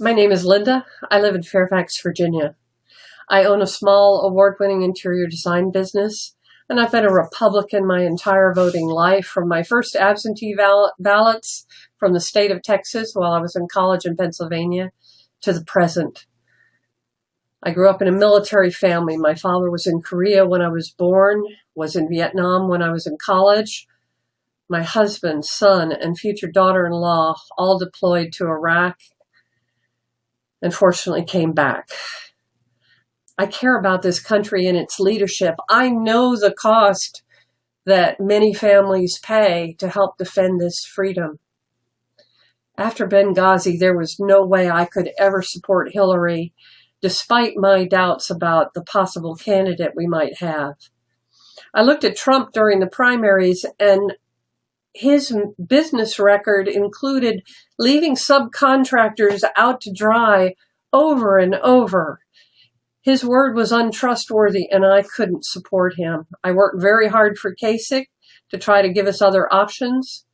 My name is Linda. I live in Fairfax, Virginia. I own a small award-winning interior design business, and I've been a Republican my entire voting life, from my first absentee ballots from the state of Texas while I was in college in Pennsylvania to the present. I grew up in a military family. My father was in Korea when I was born, was in Vietnam when I was in college. My husband, son, and future daughter-in-law all deployed to Iraq unfortunately came back. I care about this country and its leadership. I know the cost that many families pay to help defend this freedom. After Benghazi, there was no way I could ever support Hillary, despite my doubts about the possible candidate we might have. I looked at Trump during the primaries and his business record included leaving subcontractors out to dry over and over. His word was untrustworthy and I couldn't support him. I worked very hard for Kasich to try to give us other options.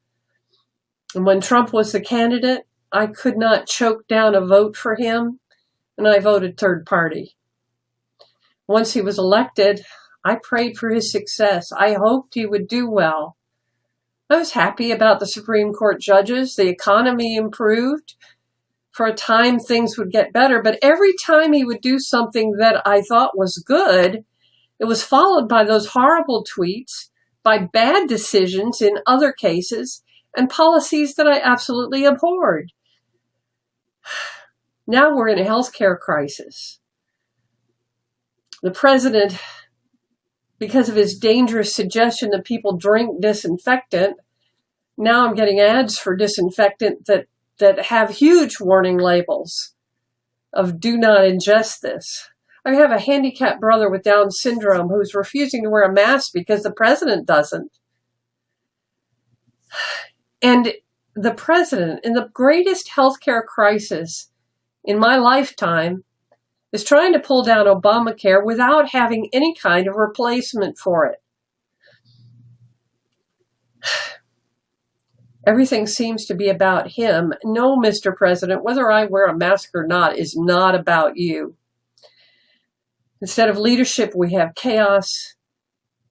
And when Trump was the candidate, I could not choke down a vote for him and I voted third party. Once he was elected, I prayed for his success. I hoped he would do well. I was happy about the Supreme Court judges. The economy improved. For a time, things would get better. But every time he would do something that I thought was good, it was followed by those horrible tweets, by bad decisions in other cases, and policies that I absolutely abhorred. Now we're in a healthcare crisis. The president because of his dangerous suggestion that people drink disinfectant, now I'm getting ads for disinfectant that, that have huge warning labels of do not ingest this. I have a handicapped brother with Down syndrome who's refusing to wear a mask because the president doesn't. And the president, in the greatest healthcare crisis in my lifetime, is trying to pull down Obamacare without having any kind of replacement for it. Everything seems to be about him. No, Mr. President, whether I wear a mask or not is not about you. Instead of leadership, we have chaos,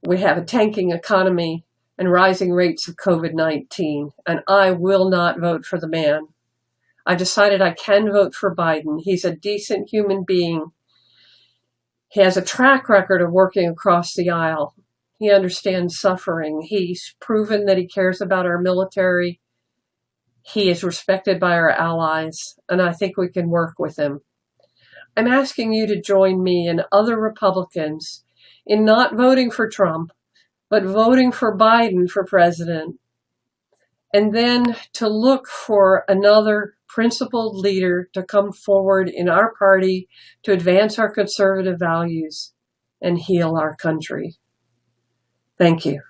we have a tanking economy, and rising rates of COVID-19, and I will not vote for the man. I've decided I can vote for Biden. He's a decent human being. He has a track record of working across the aisle. He understands suffering. He's proven that he cares about our military. He is respected by our allies, and I think we can work with him. I'm asking you to join me and other Republicans in not voting for Trump, but voting for Biden for president, and then to look for another principled leader to come forward in our party to advance our conservative values and heal our country. Thank you.